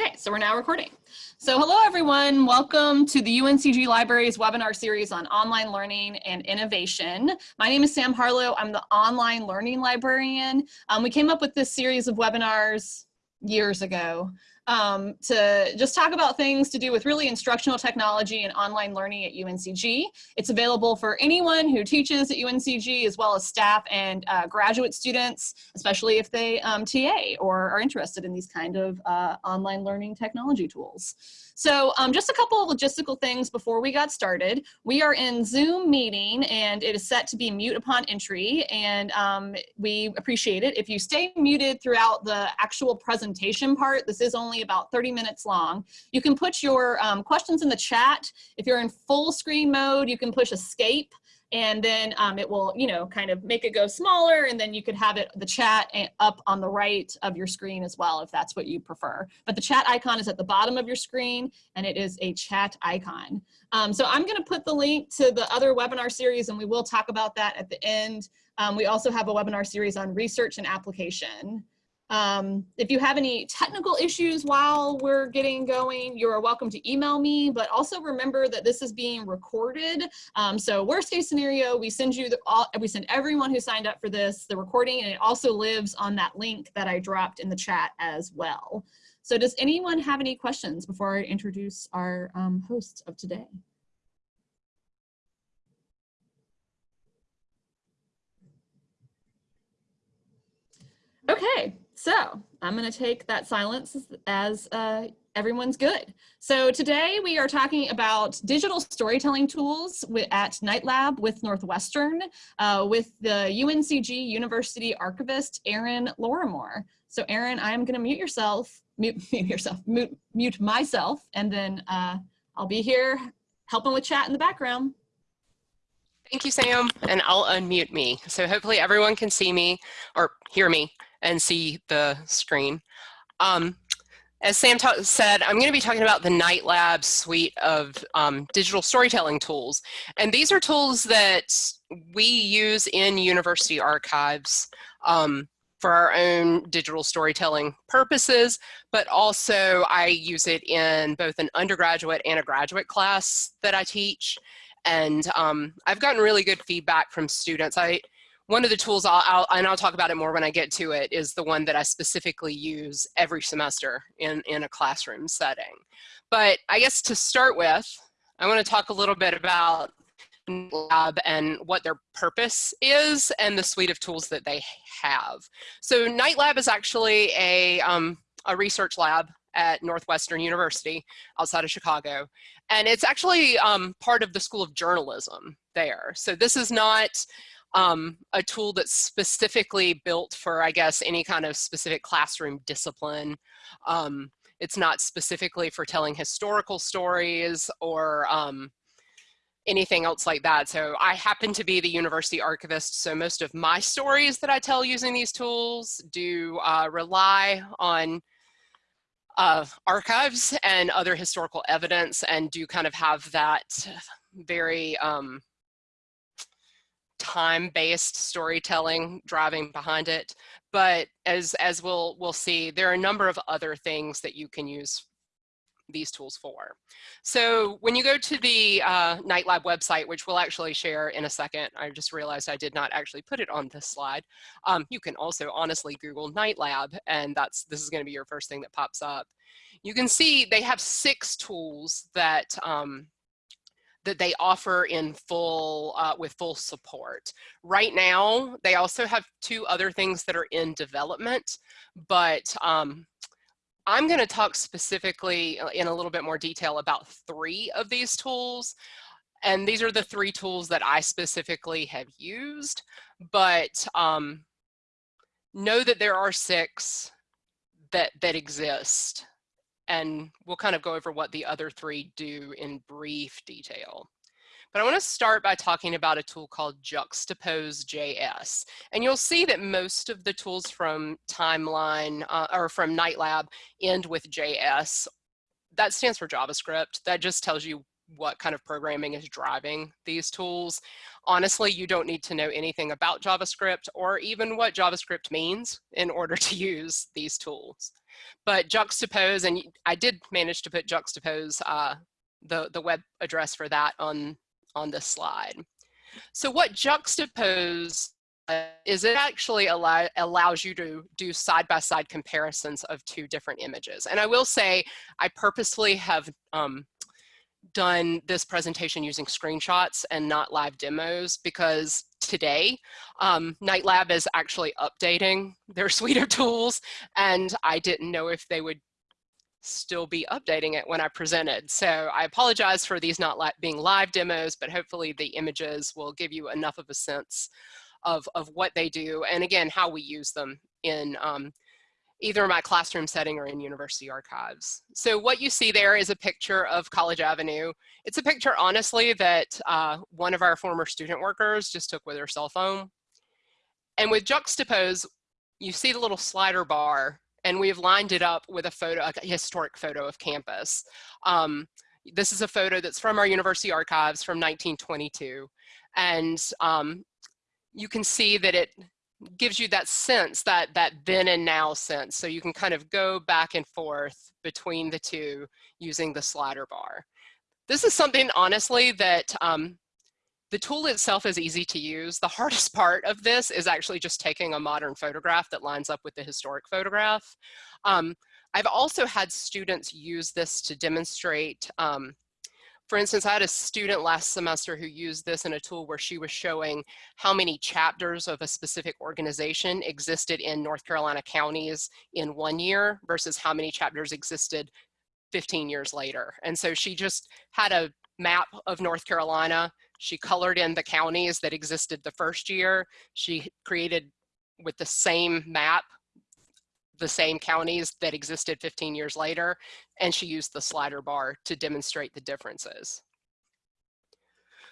Okay, so we're now recording. So hello everyone, welcome to the UNCG Libraries webinar series on online learning and innovation. My name is Sam Harlow, I'm the online learning librarian. Um, we came up with this series of webinars years ago um, to just talk about things to do with really instructional technology and online learning at UNCG. It's available for anyone who teaches at UNCG as well as staff and uh, graduate students, especially if they um, TA or are interested in these kind of uh, online learning technology tools. So um, just a couple of logistical things before we got started. We are in Zoom meeting and it is set to be mute upon entry and um, we appreciate it. If you stay muted throughout the actual presentation part, this is only about 30 minutes long. You can put your um, questions in the chat. If you're in full screen mode, you can push escape and then um, it will, you know, kind of make it go smaller and then you could have it, the chat up on the right of your screen as well, if that's what you prefer. But the chat icon is at the bottom of your screen and it is a chat icon. Um, so I'm gonna put the link to the other webinar series and we will talk about that at the end. Um, we also have a webinar series on research and application. Um, if you have any technical issues while we're getting going, you're welcome to email me, but also remember that this is being recorded. Um, so worst case scenario, we send you, the, all, we send everyone who signed up for this, the recording, and it also lives on that link that I dropped in the chat as well. So does anyone have any questions before I introduce our um, hosts of today? Okay, so I'm going to take that silence as uh, everyone's good. So today we are talking about digital storytelling tools at Knight Lab with Northwestern uh, with the UNCG University Archivist, Erin Lawrimore. So Erin, I am going to mute yourself, mute, mute yourself, mute, mute myself, and then uh, I'll be here helping with chat in the background. Thank you, Sam, and I'll unmute me. So hopefully everyone can see me or hear me and see the screen. Um, as Sam said, I'm going to be talking about the Knight Lab suite of um, digital storytelling tools. And these are tools that we use in university archives um, for our own digital storytelling purposes, but also I use it in both an undergraduate and a graduate class that I teach. And um, I've gotten really good feedback from students. I one of the tools I'll, I'll, and I'll talk about it more when I get to it is the one that I specifically use every semester in, in a classroom setting. But I guess to start with, I want to talk a little bit about lab and what their purpose is and the suite of tools that they have. So Knight Lab is actually a, um, a research lab at Northwestern University outside of Chicago. And it's actually um, part of the School of Journalism there. So this is not um, a tool that's specifically built for, I guess, any kind of specific classroom discipline. Um, it's not specifically for telling historical stories or um, anything else like that. So I happen to be the university archivist, so most of my stories that I tell using these tools do uh, rely on uh, archives and other historical evidence and do kind of have that very um, time-based storytelling driving behind it. But as, as we'll, we'll see, there are a number of other things that you can use these tools for. So when you go to the uh, Knight Lab website, which we'll actually share in a second, I just realized I did not actually put it on this slide. Um, you can also honestly Google Knight Lab, and that's this is going to be your first thing that pops up. You can see they have six tools that um, that they offer in full uh, with full support. Right now, they also have two other things that are in development, but um, I'm going to talk specifically uh, in a little bit more detail about three of these tools. And these are the three tools that I specifically have used, but um, know that there are six that, that exist and we'll kind of go over what the other three do in brief detail. But I want to start by talking about a tool called Juxtapose.js. And you'll see that most of the tools from Timeline uh, or from Knight Lab end with JS. That stands for JavaScript. That just tells you what kind of programming is driving these tools. Honestly, you don't need to know anything about JavaScript or even what JavaScript means in order to use these tools. But juxtapose, and I did manage to put juxtapose uh, the, the web address for that on, on this slide. So what juxtapose uh, is it actually allow, allows you to do side-by-side -side comparisons of two different images. And I will say, I purposely have um, done this presentation using screenshots and not live demos because today um, Knight Lab is actually updating their suite of tools and I didn't know if they would still be updating it when I presented. So I apologize for these not li being live demos, but hopefully the images will give you enough of a sense of, of what they do and again, how we use them in um, either in my classroom setting or in university archives. So what you see there is a picture of College Avenue. It's a picture, honestly, that uh, one of our former student workers just took with her cell phone. And with Juxtapose, you see the little slider bar, and we have lined it up with a photo, a historic photo of campus. Um, this is a photo that's from our university archives from 1922. And um, you can see that it gives you that sense, that, that then and now sense. So you can kind of go back and forth between the two using the slider bar. This is something, honestly, that um, the tool itself is easy to use. The hardest part of this is actually just taking a modern photograph that lines up with the historic photograph. Um, I've also had students use this to demonstrate um, for instance, I had a student last semester who used this in a tool where she was showing how many chapters of a specific organization existed in North Carolina counties in one year versus how many chapters existed 15 years later. And so she just had a map of North Carolina. She colored in the counties that existed the first year. She created with the same map the same counties that existed 15 years later, and she used the slider bar to demonstrate the differences.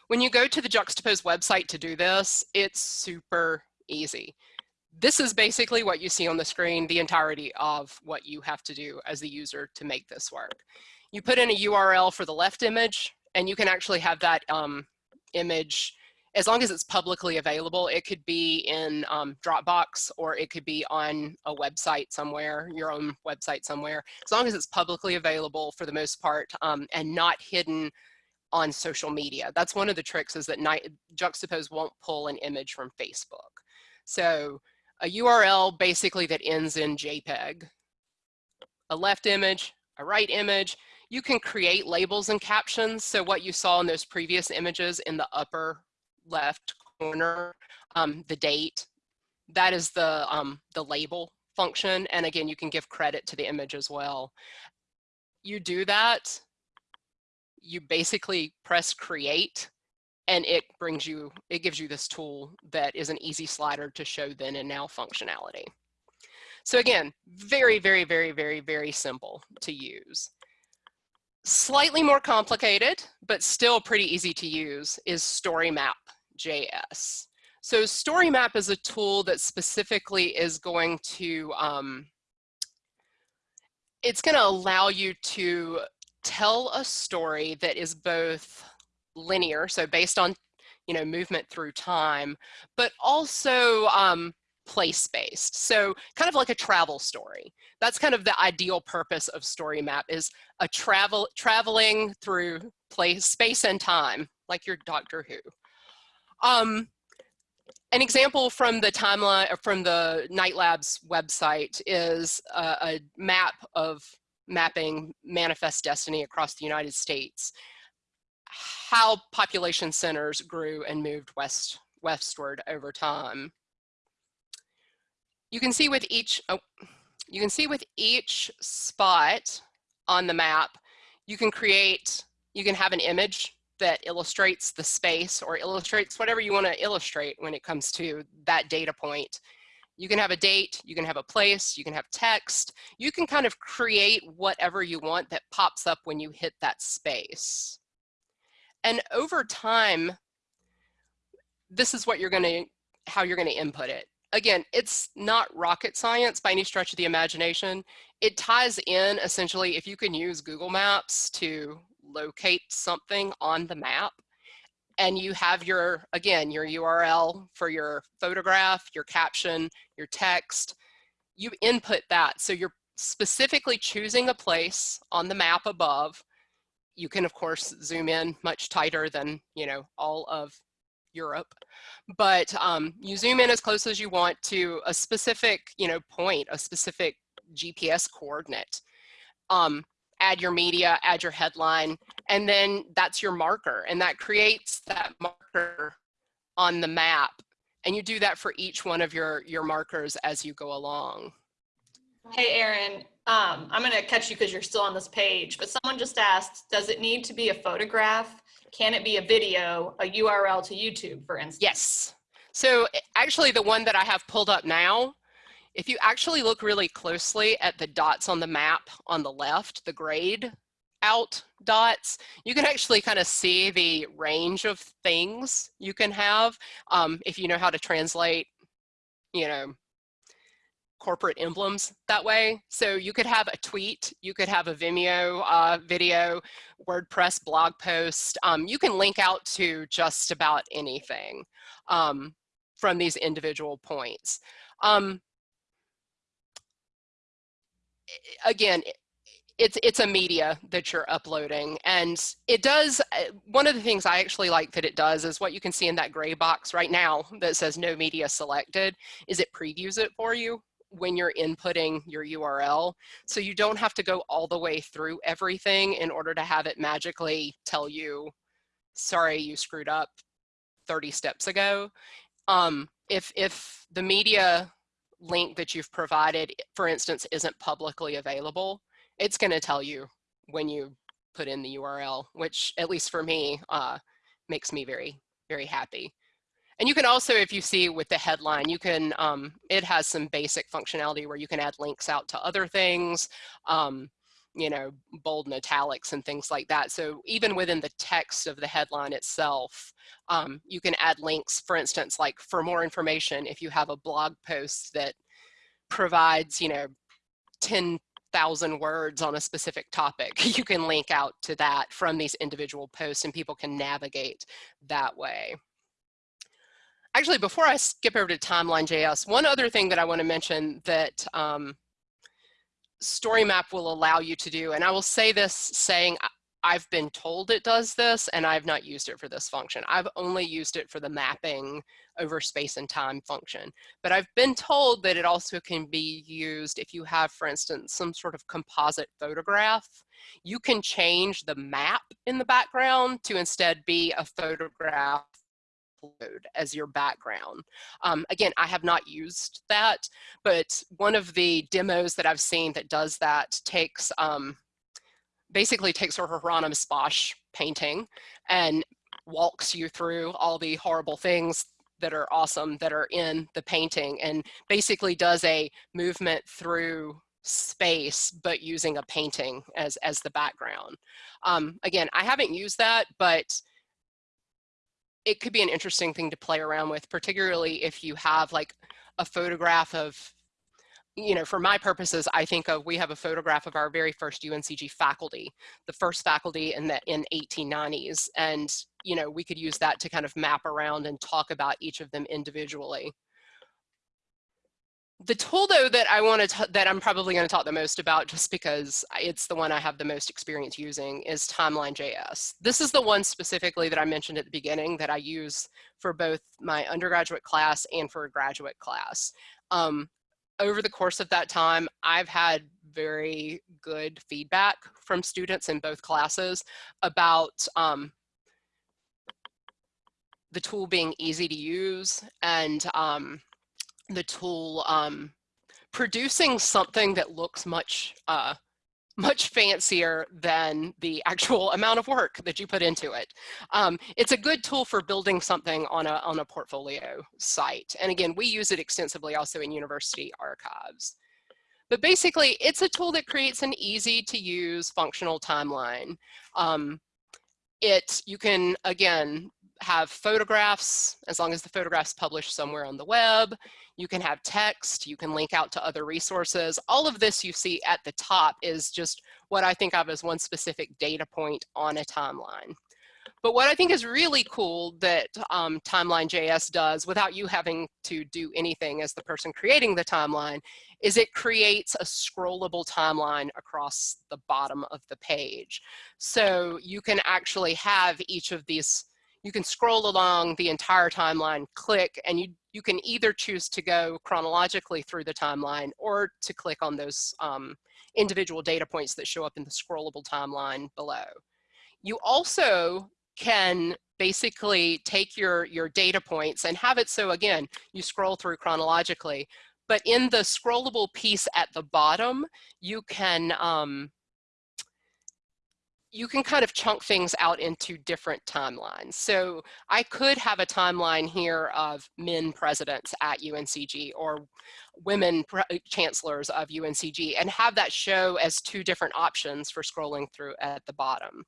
When you go to the Juxtapose website to do this, it's super easy. This is basically what you see on the screen, the entirety of what you have to do as the user to make this work. You put in a URL for the left image, and you can actually have that um, image as long as it's publicly available, it could be in um, Dropbox or it could be on a website somewhere, your own website somewhere. As long as it's publicly available for the most part um, and not hidden on social media. That's one of the tricks is that Knight, Juxtapose won't pull an image from Facebook. So a URL basically that ends in JPEG, a left image, a right image, you can create labels and captions. So what you saw in those previous images in the upper left corner, um, the date, that is the, um, the label function. And again, you can give credit to the image as well. You do that, you basically press create and it brings you, it gives you this tool that is an easy slider to show then and now functionality. So again, very, very, very, very, very simple to use. Slightly more complicated, but still pretty easy to use is StoryMap. JS. So StoryMap is a tool that specifically is going to, um, it's going to allow you to tell a story that is both linear, so based on, you know, movement through time, but also um, place-based. So kind of like a travel story. That's kind of the ideal purpose of StoryMap is a travel traveling through place, space and time, like your Doctor Who. Um, an example from the timeline, from the Knight Labs website is a, a map of mapping manifest destiny across the United States, how population centers grew and moved west westward over time. You can see with each, oh, you can see with each spot on the map, you can create, you can have an image that illustrates the space or illustrates whatever you want to illustrate when it comes to that data point. You can have a date, you can have a place, you can have text, you can kind of create whatever you want that pops up when you hit that space. And over time, this is what you're going to, how you're going to input it. Again, it's not rocket science by any stretch of the imagination. It ties in essentially if you can use Google Maps to locate something on the map and you have your, again, your URL for your photograph, your caption, your text, you input that. So you're specifically choosing a place on the map above. You can, of course, zoom in much tighter than, you know, all of Europe. But um, you zoom in as close as you want to a specific, you know, point, a specific GPS coordinate. Um, add your media, add your headline, and then that's your marker. And that creates that marker on the map. And you do that for each one of your, your markers as you go along. Hey, Erin, um, I'm going to catch you because you're still on this page, but someone just asked, does it need to be a photograph? Can it be a video, a URL to YouTube, for instance? Yes. So actually the one that I have pulled up now, if you actually look really closely at the dots on the map on the left, the grayed out dots, you can actually kind of see the range of things you can have um, if you know how to translate, you know, corporate emblems that way. So you could have a tweet, you could have a Vimeo uh, video, WordPress blog post. Um, you can link out to just about anything um, from these individual points. Um, again, it's it's a media that you're uploading. And it does uh, one of the things i actually like that it does is what you can see in that gray box right now that says no media selected is it previews it for you when you're inputting your url so you don't have to go all the way through everything in order to have it magically tell you sorry you screwed up 30 steps ago. Um, if if the media link that you've provided for instance isn't publicly available it's going to tell you when you put in the URL, which at least for me, uh, makes me very, very happy. And you can also, if you see with the headline, you can, um, it has some basic functionality where you can add links out to other things, um, you know, bold and italics and things like that. So even within the text of the headline itself, um, you can add links, for instance, like for more information, if you have a blog post that provides, you know, 10 thousand words on a specific topic, you can link out to that from these individual posts and people can navigate that way. Actually, before I skip over to Timeline.js, one other thing that I want to mention that um, StoryMap will allow you to do, and I will say this saying I've been told it does this and I've not used it for this function. I've only used it for the mapping over space and time function. But I've been told that it also can be used if you have, for instance, some sort of composite photograph. You can change the map in the background to instead be a photograph as your background. Um, again, I have not used that, but one of the demos that I've seen that does that takes um, basically takes a Hieronymus Bosch painting and walks you through all the horrible things that are awesome that are in the painting and basically does a movement through space but using a painting as as the background um, again I haven't used that but it could be an interesting thing to play around with particularly if you have like a photograph of you know, for my purposes, I think of, we have a photograph of our very first UNCG faculty, the first faculty in the in 1890s. And, you know, we could use that to kind of map around and talk about each of them individually. The tool though that I want to, that I'm probably going to talk the most about just because it's the one I have the most experience using is Timeline.js. This is the one specifically that I mentioned at the beginning that I use for both my undergraduate class and for a graduate class. Um, over the course of that time, I've had very good feedback from students in both classes about um, the tool being easy to use and um, the tool um, producing something that looks much uh, much fancier than the actual amount of work that you put into it. Um, it's a good tool for building something on a, on a portfolio site. And again, we use it extensively also in university archives. But basically, it's a tool that creates an easy to use functional timeline. Um, it, you can, again, have photographs, as long as the photograph's published somewhere on the web. You can have text, you can link out to other resources. All of this you see at the top is just what I think of as one specific data point on a timeline. But what I think is really cool that um, Timeline.js does without you having to do anything as the person creating the timeline is it creates a scrollable timeline across the bottom of the page. So you can actually have each of these, you can scroll along the entire timeline, click, and you, you can either choose to go chronologically through the timeline or to click on those um, individual data points that show up in the scrollable timeline below. You also can basically take your, your data points and have it so again, you scroll through chronologically, but in the scrollable piece at the bottom, you can, um, you can kind of chunk things out into different timelines. So I could have a timeline here of men presidents at UNCG or women chancellors of UNCG and have that show as two different options for scrolling through at the bottom.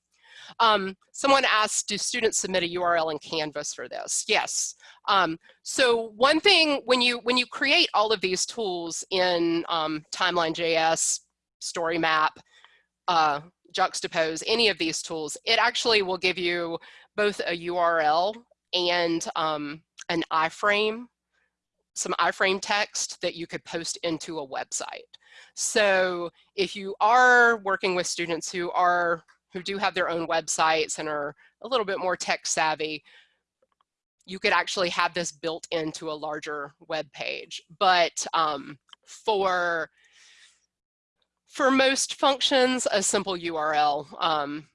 Um, someone asked, do students submit a URL in Canvas for this? Yes. Um, so one thing, when you, when you create all of these tools in um, Timeline.js, Story Map, uh, Juxtapose, any of these tools, it actually will give you both a URL and um, an iframe, some iframe text that you could post into a website. So if you are working with students who are who do have their own websites and are a little bit more tech savvy, you could actually have this built into a larger web page. But um, for, for most functions, a simple URL um,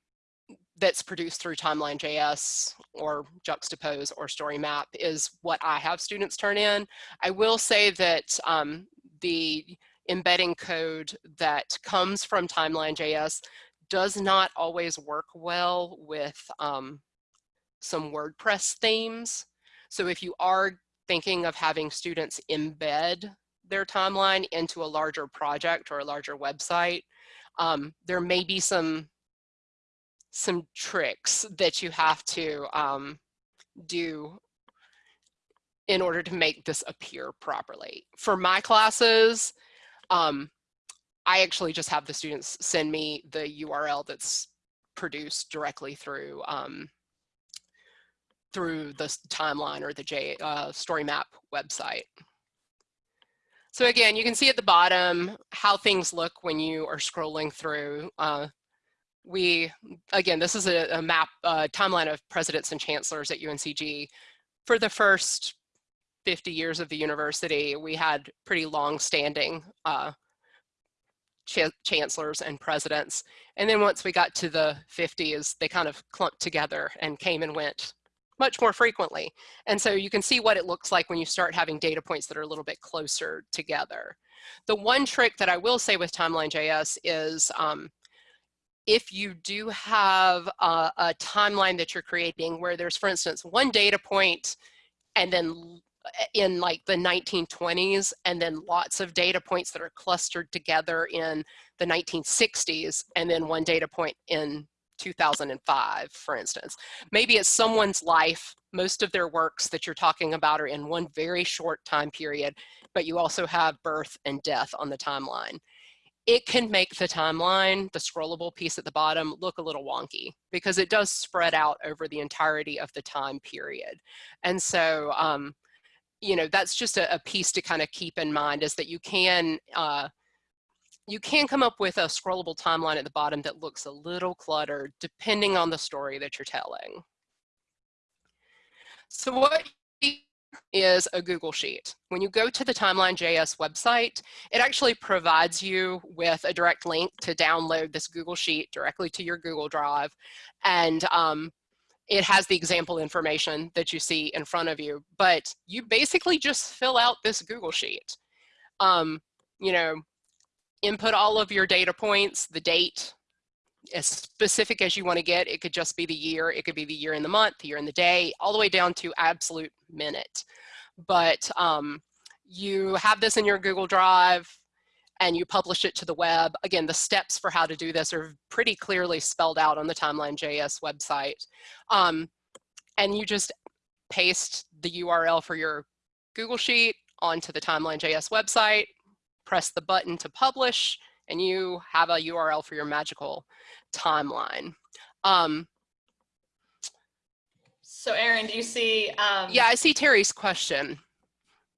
that's produced through Timeline.js or Juxtapose or Story Map is what I have students turn in. I will say that um, the embedding code that comes from Timeline.js does not always work well with um, some WordPress themes. So if you are thinking of having students embed their timeline into a larger project or a larger website, um, there may be some some tricks that you have to um, do in order to make this appear properly. For my classes, um, I actually just have the students send me the URL that's produced directly through um, through the timeline or the J uh, story map website. So again, you can see at the bottom how things look when you are scrolling through. Uh, we, again, this is a, a map, uh, timeline of presidents and chancellors at UNCG. For the first 50 years of the university, we had pretty long standing uh, ch chancellors and presidents. And then once we got to the 50s, they kind of clumped together and came and went much more frequently. And so you can see what it looks like when you start having data points that are a little bit closer together. The one trick that I will say with Timeline.js is um, if you do have a, a timeline that you're creating where there's, for instance, one data point and then in like the 1920s and then lots of data points that are clustered together in the 1960s and then one data point in 2005 for instance maybe it's someone's life most of their works that you're talking about are in one very short time period but you also have birth and death on the timeline it can make the timeline, the scrollable piece at the bottom, look a little wonky because it does spread out over the entirety of the time period. And so um, you know, that's just a, a piece to kind of keep in mind is that you can, uh, you can come up with a scrollable timeline at the bottom that looks a little cluttered depending on the story that you're telling. So what is a Google Sheet. When you go to the Timeline.js website, it actually provides you with a direct link to download this Google Sheet directly to your Google Drive. And um, it has the example information that you see in front of you, but you basically just fill out this Google Sheet. Um, you know, input all of your data points, the date, as specific as you want to get. It could just be the year, it could be the year in the month, the year in the day, all the way down to absolute minute. But um, you have this in your Google Drive, and you publish it to the web. Again, the steps for how to do this are pretty clearly spelled out on the Timeline.js website. Um, and you just paste the URL for your Google Sheet onto the Timeline.js website, press the button to publish, and you have a URL for your magical timeline. Um, So Erin, do you see? Um, Yeah, I see Terry's question.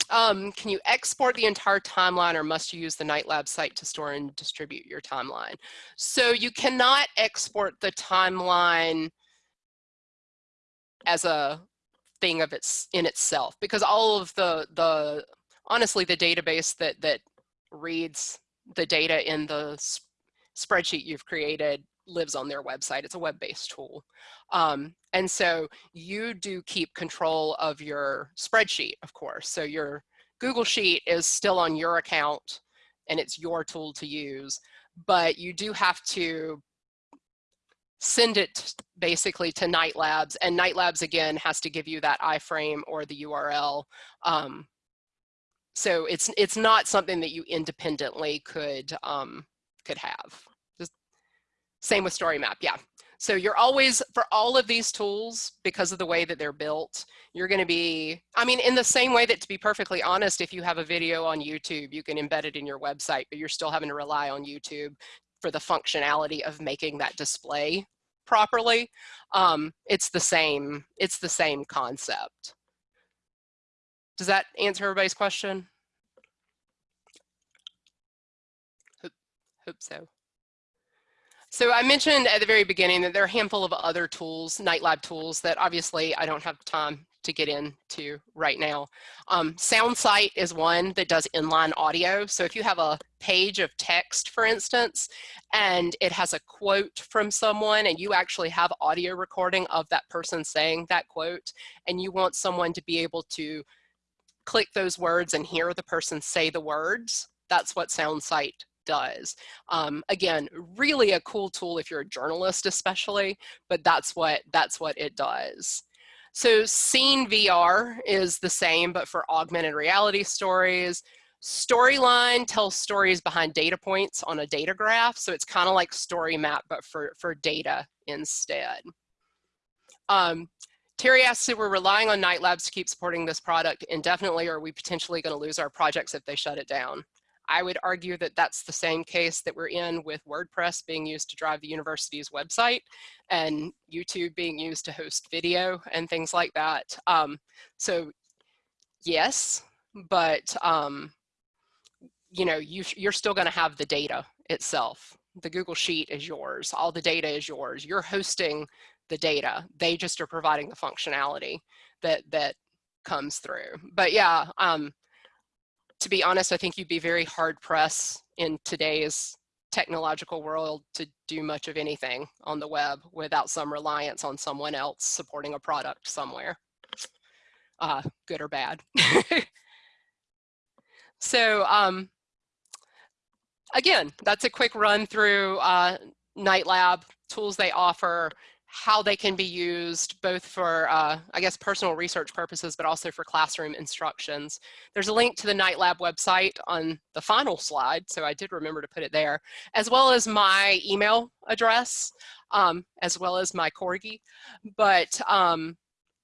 Um, can you export the entire timeline or must you use the Knight Lab site to store and distribute your timeline? So you cannot export the timeline as a thing of its in itself because all of the the honestly the database that that reads the data in the spreadsheet you've created lives on their website. It's a web-based tool. Um, and so you do keep control of your spreadsheet, of course. So your Google Sheet is still on your account and it's your tool to use, but you do have to send it basically to Knight Labs and Knight Labs again has to give you that iframe or the URL. Um, so it's it's not something that you independently could um, could have. Just same with Story Map, yeah. So you're always, for all of these tools, because of the way that they're built, you're gonna be, I mean, in the same way that to be perfectly honest, if you have a video on YouTube, you can embed it in your website, but you're still having to rely on YouTube for the functionality of making that display properly. Um, it's the same, it's the same concept. Does that answer everybody's question? Hope, hope so. So I mentioned at the very beginning that there are a handful of other tools, Knight Lab tools, that obviously I don't have time to get into right now. Um, SoundCite is one that does inline audio. So if you have a page of text, for instance, and it has a quote from someone and you actually have audio recording of that person saying that quote, and you want someone to be able to click those words and hear the person say the words, that's what SoundCite does. Um, again, really a cool tool if you're a journalist especially, but that's what, that's what it does. So Scene VR is the same, but for augmented reality stories. Storyline tells stories behind data points on a data graph. So it's kind of like Story Map, but for, for data instead. Um, Terry asks if we're relying on Knight Labs to keep supporting this product indefinitely, or are we potentially going to lose our projects if they shut it down? I would argue that that's the same case that we're in with WordPress being used to drive the university's website and YouTube being used to host video and things like that. Um, so yes, but um, you know, you, you're still gonna have the data itself. The Google Sheet is yours. All the data is yours. You're hosting the data. They just are providing the functionality that, that comes through. But yeah, um, to be honest, I think you'd be very hard pressed in today's technological world to do much of anything on the web without some reliance on someone else supporting a product somewhere, uh, good or bad. so um, again, that's a quick run through uh, Knight Lab, tools they offer, how they can be used both for, uh, I guess, personal research purposes, but also for classroom instructions. There's a link to the Knight Lab website on the final slide, so I did remember to put it there, as well as my email address, um, as well as my Corgi. But um,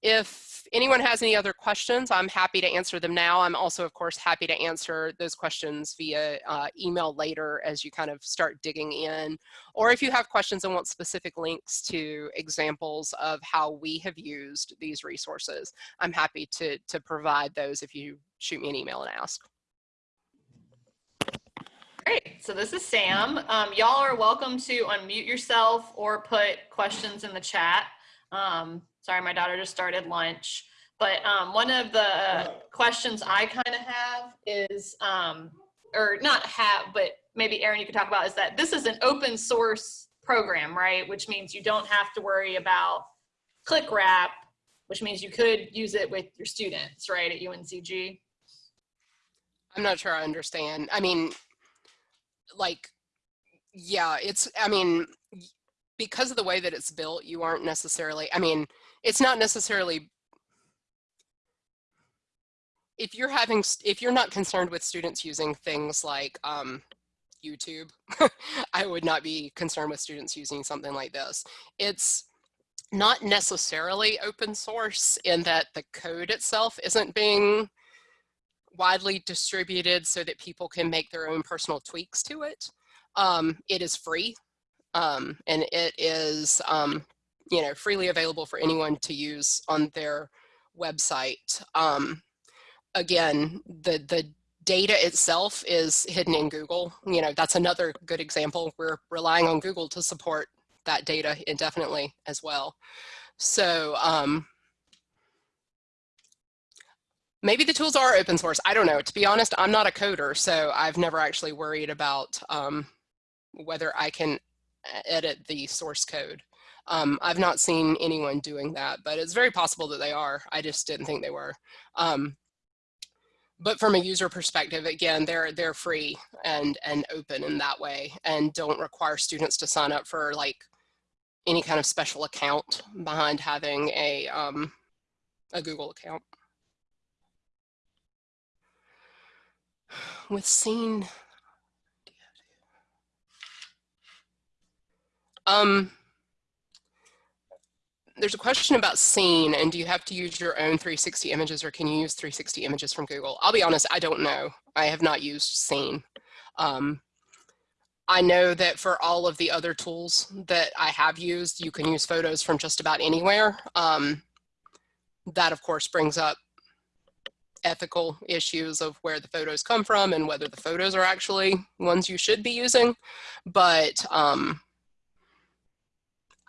if anyone has any other questions, I'm happy to answer them now. I'm also, of course, happy to answer those questions via uh, email later as you kind of start digging in. Or if you have questions and want specific links to examples of how we have used these resources, I'm happy to, to provide those if you shoot me an email and ask. Great. So this is Sam. Um, Y'all are welcome to unmute yourself or put questions in the chat. Um, Sorry, my daughter just started lunch. But um, one of the questions I kind of have is, um, or not have, but maybe Erin, you could talk about is that this is an open source program, right? Which means you don't have to worry about ClickWrap, which means you could use it with your students, right, at UNCG? I'm not sure I understand. I mean, like, yeah, it's, I mean, because of the way that it's built, you aren't necessarily, I mean, it's not necessarily if you're having if you're not concerned with students using things like um, YouTube, I would not be concerned with students using something like this. It's not necessarily open source in that the code itself isn't being widely distributed so that people can make their own personal tweaks to it. Um, it is free um, and it is um, you know, freely available for anyone to use on their website. Um, again, the, the data itself is hidden in Google. You know, that's another good example. We're relying on Google to support that data indefinitely as well. So um, maybe the tools are open source. I don't know. To be honest, I'm not a coder, so I've never actually worried about um, whether I can edit the source code. Um, I've not seen anyone doing that, but it's very possible that they are. I just didn't think they were. Um, but from a user perspective, again, they're they're free and and open in that way, and don't require students to sign up for like any kind of special account behind having a um, a Google account. With Scene, um, there's a question about scene and do you have to use your own 360 images or can you use 360 images from Google? I'll be honest, I don't know. I have not used scene. Um, I know that for all of the other tools that I have used, you can use photos from just about anywhere. Um, that of course brings up ethical issues of where the photos come from and whether the photos are actually ones you should be using. But um,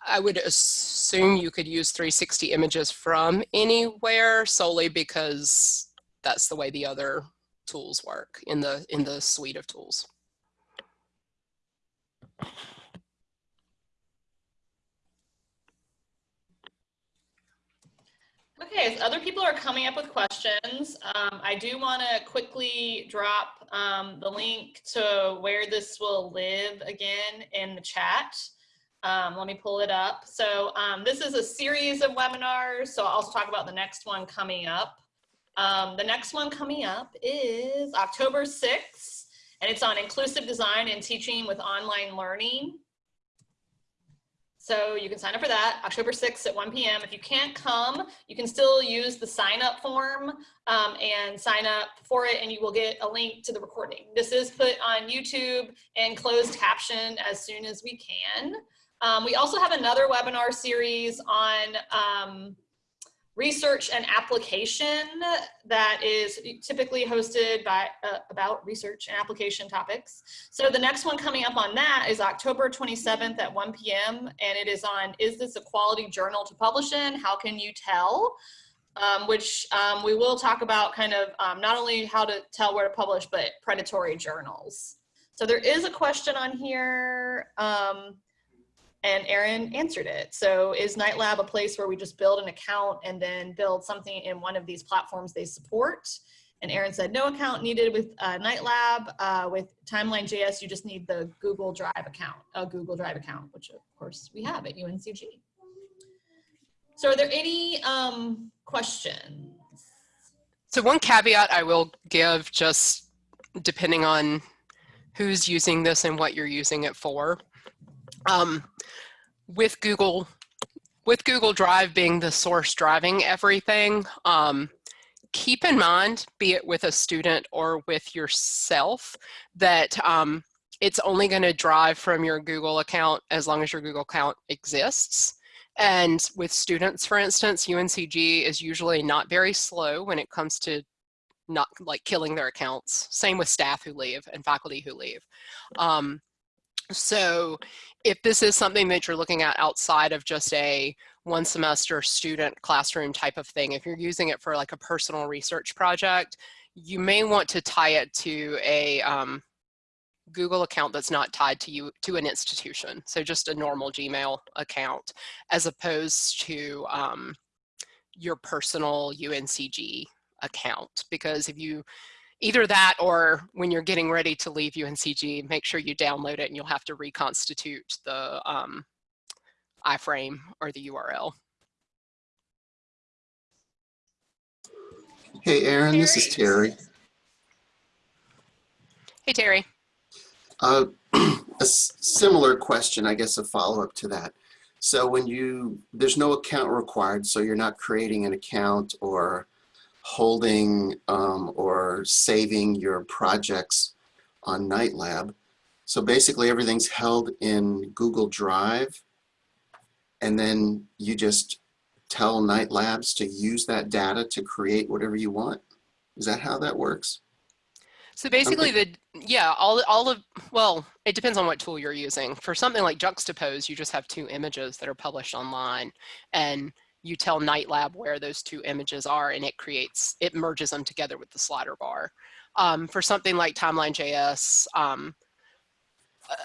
I would assume you could use 360 images from anywhere solely because that's the way the other tools work in the in the suite of tools. Okay, as other people are coming up with questions, um, I do want to quickly drop um, the link to where this will live again in the chat. Um, let me pull it up. So um, this is a series of webinars. So I'll also talk about the next one coming up. Um, the next one coming up is October 6th, and it's on inclusive design and teaching with online learning. So you can sign up for that October 6th at 1 p.m. If you can't come, you can still use the sign up form um, and sign up for it and you will get a link to the recording. This is put on YouTube and closed caption as soon as we can. Um, we also have another webinar series on um, research and application that is typically hosted by uh, about research and application topics. So the next one coming up on that is October 27th at 1 p.m. and it is on is this a quality journal to publish in? How can you tell? Um, which um, we will talk about kind of um, not only how to tell where to publish, but predatory journals. So there is a question on here. And Erin answered it. So is Knight Lab a place where we just build an account and then build something in one of these platforms they support? And Erin said, no account needed with uh, Knight Lab. Uh, with Timeline.js, you just need the Google Drive account, a Google Drive account, which of course we have at UNCG. So are there any um, questions? So one caveat I will give just depending on who's using this and what you're using it for. Um, with Google, with Google Drive being the source driving everything, um, keep in mind, be it with a student or with yourself, that um, it's only going to drive from your Google account as long as your Google account exists. And with students, for instance, UNCG is usually not very slow when it comes to not like killing their accounts. Same with staff who leave and faculty who leave. Um, so if this is something that you're looking at outside of just a one semester student classroom type of thing, if you're using it for like a personal research project, you may want to tie it to a um, Google account that's not tied to you to an institution. So just a normal Gmail account as opposed to um, your personal UNCG account. Because if you either that or when you're getting ready to leave UNCG, make sure you download it and you'll have to reconstitute the um, iframe or the URL. Hey, Erin, this is Terry. Hey, Terry. Uh, a similar question, I guess a follow-up to that. So when you, there's no account required, so you're not creating an account or holding um, or saving your projects on Knight Lab. So basically everything's held in Google Drive and then you just tell Knight Labs to use that data to create whatever you want? Is that how that works? So basically the, yeah, all, all of, well, it depends on what tool you're using. For something like Juxtapose, you just have two images that are published online and you tell Knight Lab where those two images are and it creates, it merges them together with the slider bar. Um, for something like Timeline.js, um,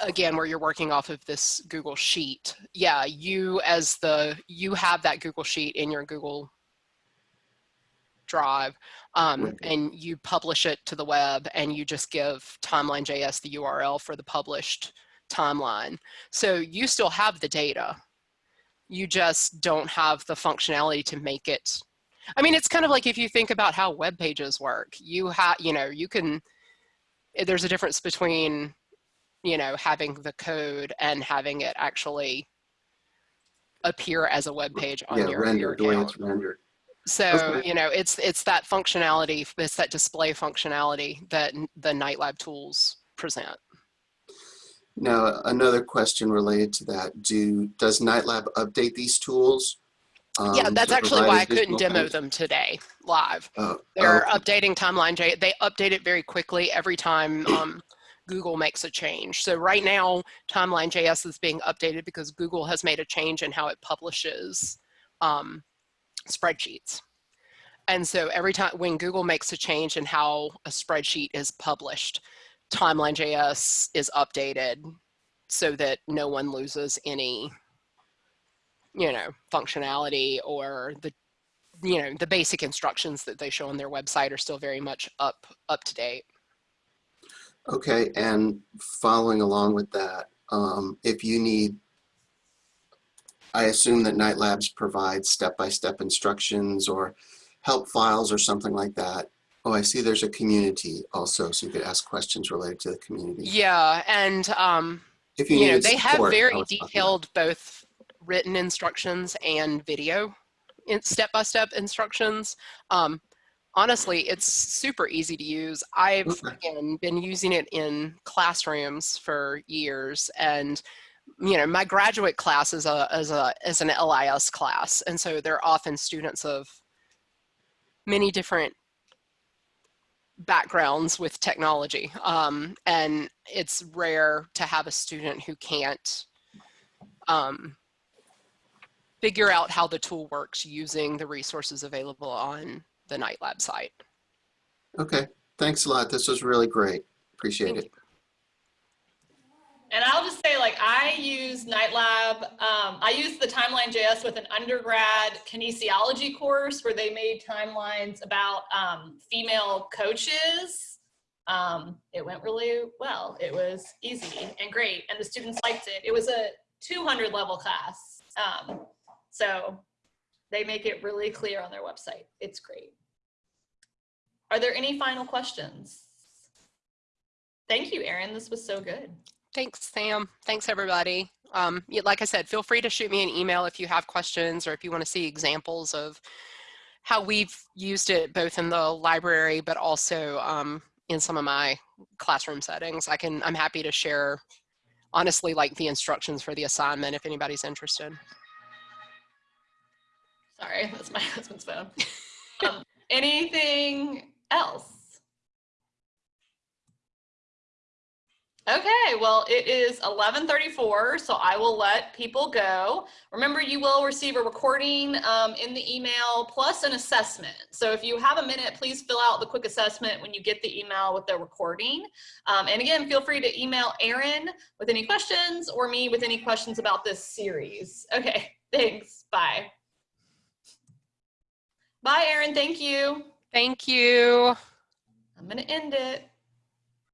again, where you're working off of this Google Sheet, yeah, you as the, you have that Google Sheet in your Google Drive um, and you publish it to the web and you just give timeline.js the URL for the published timeline. So you still have the data. You just don't have the functionality to make it. I mean, it's kind of like if you think about how web pages work, you have, you know, you can, eh, there's a difference between, you know, having the code and having it actually appear as a web page on Yeah, your, your the way account. it's rendered. So, you know, it's it's that functionality, it's that display functionality that the Knight Lab tools present. Now, another question related to that, do, does Knight Lab update these tools? yeah, um, that's to actually provide why I couldn't additional demo them today live. Oh, They're oh, updating Timeline J. They update it very quickly every time um, Google makes a change. So right now, Timeline JS is being updated because Google has made a change in how it publishes um, spreadsheets. And so every time when Google makes a change in how a spreadsheet is published, Timeline JS is updated so that no one loses any, you know, functionality or the you know the basic instructions that they show on their website are still very much up up to date Okay, and following along with that, um, if you need, I assume that Knight Labs provides step-by-step instructions or help files or something like that. Oh, I see there's a community also, so you could ask questions related to the community. yeah and um If you, you know they have support, I very was talking about- detailed both written instructions and video step-by-step instructions um honestly it's super easy to use i've Okay. again been using it in classrooms for years and you know my graduate class is a is a is an lis class and so they're often students of many different backgrounds with technology um, and it's rare to have a student who can't um, figure out how the tool works using the resources available on the Knight Lab site. Okay, thanks a lot. This was really great. Appreciate Thank it. And I'll just say, like, I use Knight Lab. Um, I used the Timeline JS with an undergrad kinesiology course where they made timelines about um, female coaches. Um, it went really well. It was easy and great, and the students liked it. It was a 200 level class. Um, so they make it really clear on their website. It's great. Are there any final questions? Thank you, Erin. This was so good. Thanks, Sam. Thanks, everybody. Um, like I said, feel free to shoot me an email if you have questions or if you want to see examples of how we've used it both in the library, but also um, in some of my classroom settings. I can, I'm happy to share, honestly, like the instructions for the assignment if anybody's interested. Sorry, that's my husband's phone. Um, anything else? Okay, well, it is 11:34, so I will let people go. Remember, you will receive a recording um, in the email plus an assessment. So if you have a minute, please fill out the quick assessment when you get the email with the recording. Um, and again, feel free to email Erin with any questions or me with any questions about this series. Okay, thanks. Bye. Bye, Erin. Thank you. Thank you. I'm going to end it.